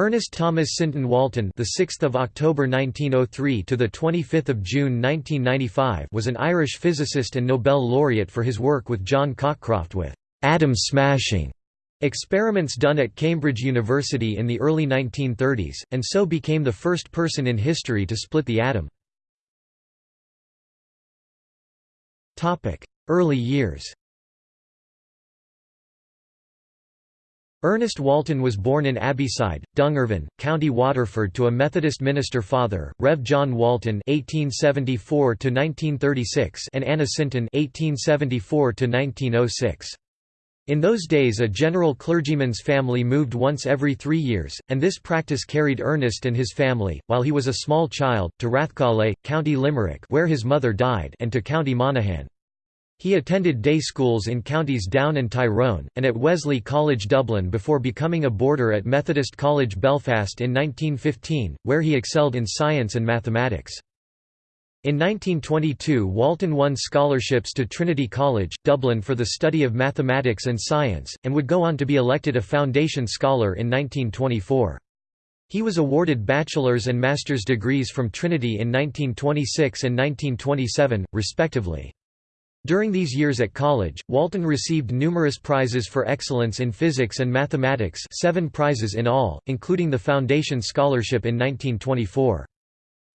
Ernest Thomas Sinton Walton, the 6th of October 1903 to the 25th of June 1995, was an Irish physicist and Nobel laureate for his work with John Cockcroft with atom smashing experiments done at Cambridge University in the early 1930s, and so became the first person in history to split the atom. Topic: Early years. Ernest Walton was born in Abbeyside, Dungarvan, County Waterford to a Methodist minister father, Rev. John Walton (1874–1936) and Anna Sinton (1874–1906). In those days a general clergyman's family moved once every three years, and this practice carried Ernest and his family, while he was a small child, to Rathkeale, County Limerick where his mother died and to County Monaghan. He attended day schools in counties Down and Tyrone, and at Wesley College Dublin before becoming a boarder at Methodist College Belfast in 1915, where he excelled in science and mathematics. In 1922 Walton won scholarships to Trinity College, Dublin for the study of mathematics and science, and would go on to be elected a Foundation Scholar in 1924. He was awarded bachelor's and master's degrees from Trinity in 1926 and 1927, respectively. During these years at college, Walton received numerous prizes for excellence in physics and mathematics seven prizes in all, including the Foundation Scholarship in 1924.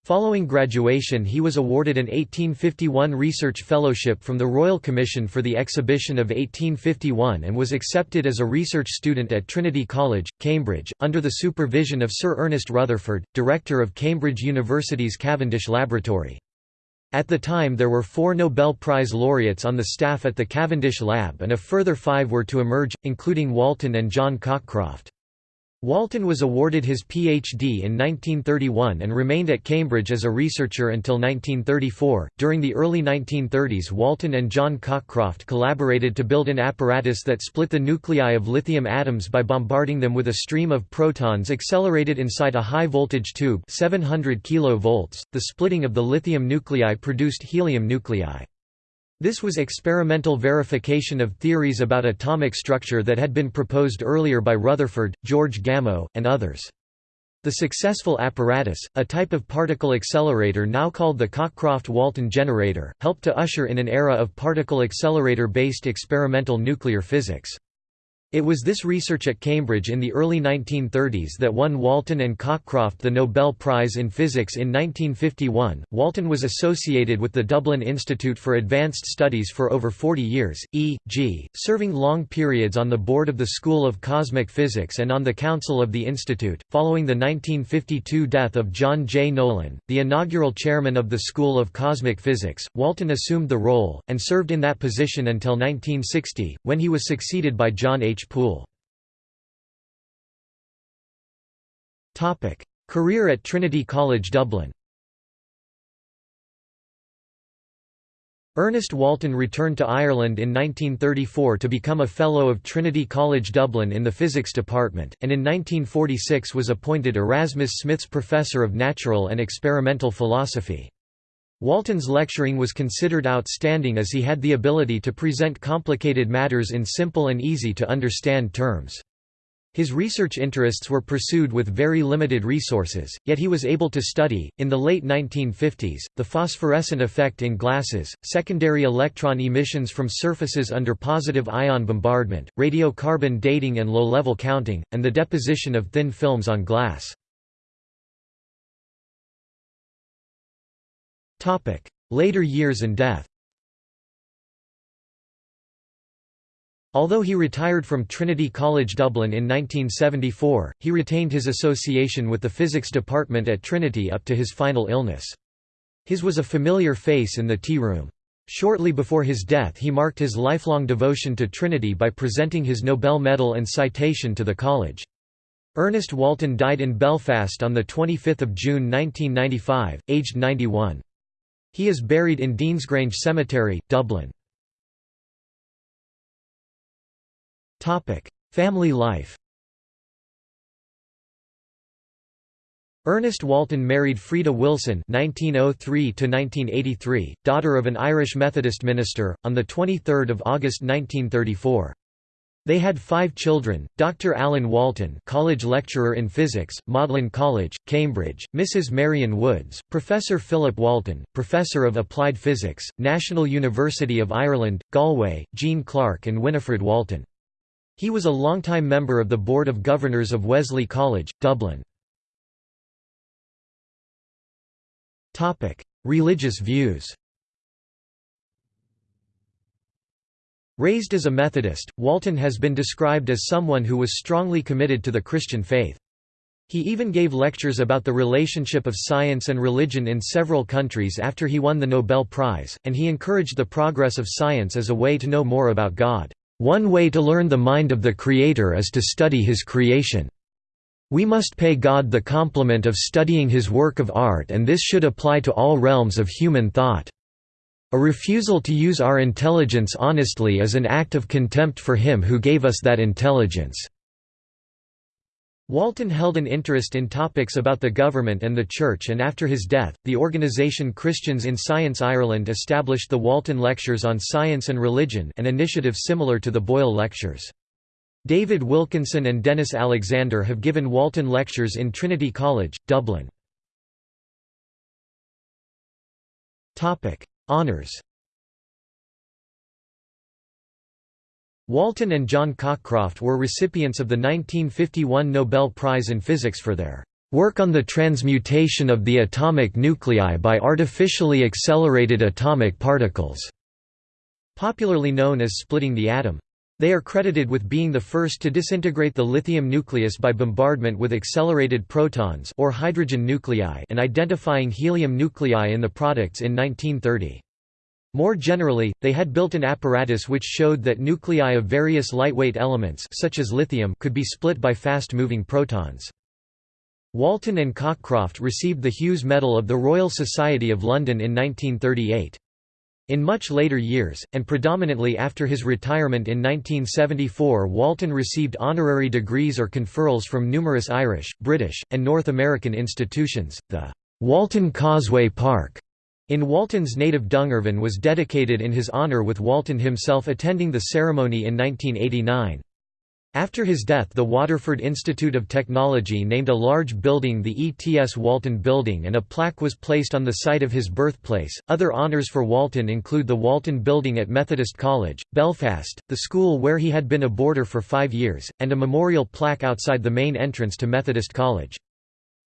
Following graduation he was awarded an 1851 Research Fellowship from the Royal Commission for the Exhibition of 1851 and was accepted as a research student at Trinity College, Cambridge, under the supervision of Sir Ernest Rutherford, director of Cambridge University's Cavendish Laboratory. At the time there were four Nobel Prize laureates on the staff at the Cavendish Lab and a further five were to emerge, including Walton and John Cockcroft. Walton was awarded his Ph.D. in 1931 and remained at Cambridge as a researcher until 1934. During the early 1930s, Walton and John Cockcroft collaborated to build an apparatus that split the nuclei of lithium atoms by bombarding them with a stream of protons accelerated inside a high voltage tube, 700 kV. The splitting of the lithium nuclei produced helium nuclei. This was experimental verification of theories about atomic structure that had been proposed earlier by Rutherford, George Gamow, and others. The successful apparatus, a type of particle accelerator now called the Cockcroft-Walton generator, helped to usher in an era of particle accelerator-based experimental nuclear physics. It was this research at Cambridge in the early 1930s that won Walton and Cockcroft the Nobel Prize in Physics in 1951. Walton was associated with the Dublin Institute for Advanced Studies for over 40 years, e.g., serving long periods on the board of the School of Cosmic Physics and on the Council of the Institute. Following the 1952 death of John J. Nolan, the inaugural chairman of the School of Cosmic Physics, Walton assumed the role, and served in that position until 1960, when he was succeeded by John H. Poole. Career at Trinity College Dublin Ernest Walton returned to Ireland in 1934 to become a Fellow of Trinity College Dublin in the Physics Department, and in 1946 was appointed Erasmus Smith's Professor of Natural and Experimental Philosophy. Walton's lecturing was considered outstanding as he had the ability to present complicated matters in simple and easy-to-understand terms. His research interests were pursued with very limited resources, yet he was able to study, in the late 1950s, the phosphorescent effect in glasses, secondary electron emissions from surfaces under positive ion bombardment, radiocarbon dating and low-level counting, and the deposition of thin films on glass. Later years and death Although he retired from Trinity College Dublin in 1974, he retained his association with the physics department at Trinity up to his final illness. His was a familiar face in the tea room. Shortly before his death he marked his lifelong devotion to Trinity by presenting his Nobel medal and citation to the college. Ernest Walton died in Belfast on 25 June 1995, aged 91. He is buried in Deansgrange Cemetery, Dublin. Family life Ernest Walton married Freda Wilson (1903–1983), daughter of an Irish Methodist minister, on the 23rd of August 1934. They had five children, Dr. Alan Walton college lecturer in physics, Magdalen College, Cambridge, Mrs. Marion Woods, Professor Philip Walton, Professor of Applied Physics, National University of Ireland, Galway, Jean Clark and Winifred Walton. He was a longtime member of the Board of Governors of Wesley College, Dublin. Religious views Raised as a Methodist, Walton has been described as someone who was strongly committed to the Christian faith. He even gave lectures about the relationship of science and religion in several countries after he won the Nobel Prize, and he encouraged the progress of science as a way to know more about God. One way to learn the mind of the Creator is to study His creation. We must pay God the compliment of studying His work of art and this should apply to all realms of human thought. A refusal to use our intelligence honestly is an act of contempt for him who gave us that intelligence." Walton held an interest in topics about the government and the Church and after his death, the organisation Christians in Science Ireland established the Walton Lectures on Science and Religion an initiative similar to the Boyle Lectures. David Wilkinson and Denis Alexander have given Walton Lectures in Trinity College, Dublin. Honours Walton and John Cockcroft were recipients of the 1951 Nobel Prize in Physics for their work on the transmutation of the atomic nuclei by artificially accelerated atomic particles, popularly known as splitting the atom. They are credited with being the first to disintegrate the lithium nucleus by bombardment with accelerated protons or hydrogen nuclei and identifying helium nuclei in the products in 1930. More generally, they had built an apparatus which showed that nuclei of various lightweight elements such as lithium could be split by fast-moving protons. Walton and Cockcroft received the Hughes Medal of the Royal Society of London in 1938. In much later years, and predominantly after his retirement in 1974 Walton received honorary degrees or conferrals from numerous Irish, British, and North American institutions. The Walton Causeway Park in Walton's native Dungarvan was dedicated in his honour with Walton himself attending the ceremony in 1989. After his death the Waterford Institute of Technology named a large building the ETS Walton Building and a plaque was placed on the site of his birthplace. Other honours for Walton include the Walton Building at Methodist College, Belfast, the school where he had been a boarder for five years, and a memorial plaque outside the main entrance to Methodist College.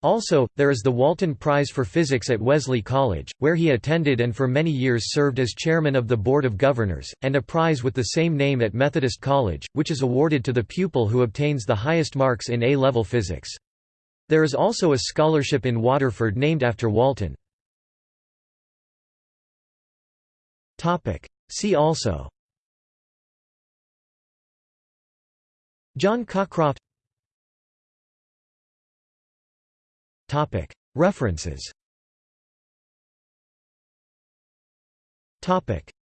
Also, there is the Walton Prize for Physics at Wesley College, where he attended and for many years served as chairman of the Board of Governors, and a prize with the same name at Methodist College, which is awarded to the pupil who obtains the highest marks in A-level physics. There is also a scholarship in Waterford named after Walton. See also John Cockcroft References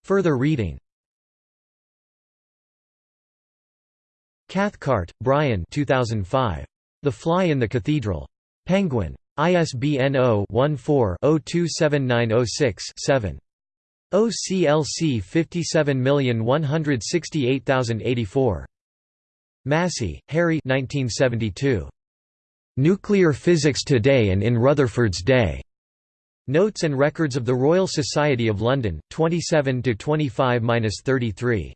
Further reading Cathcart, Brian 2005. The Fly in the Cathedral. Penguin. ISBN 0-14-027906-7. OCLC 57168084. Massey, Harry 1972. Nuclear Physics Today and in Rutherford's Day. Notes and Records of the Royal Society of London, 27–25–33.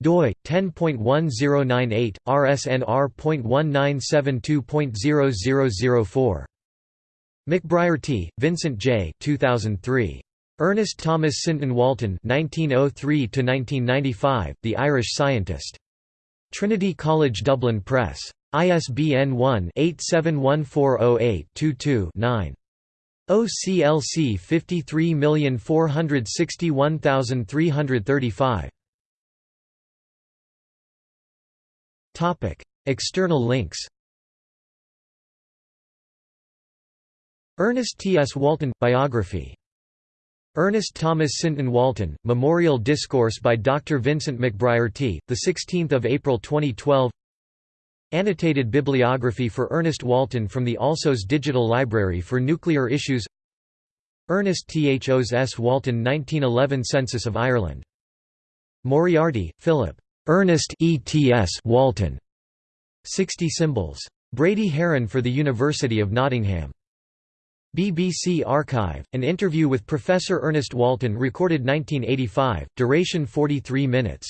doi 10.1098 rsnr.1972.0004 McBrierty, Vincent J. 2003. Ernest Thomas Sinton Walton 1903 1995, The Irish Scientist. Trinity College Dublin Press. ISBN 1-871408-22-9. OCLC 53461335. Topic: External links. Ernest T. S. Walton biography. Ernest Thomas Sinton Walton Memorial Discourse by Dr. Vincent McBrierty, the 16th of April 2012. Annotated bibliography for Ernest Walton from the Alsos Digital Library for Nuclear Issues Ernest Thos S. Walton 1911 Census of Ireland. Moriarty, Philip. Ernest ETS Walton 60 symbols. Brady Haran for the University of Nottingham. BBC Archive, an interview with Professor Ernest Walton recorded 1985, duration 43 minutes.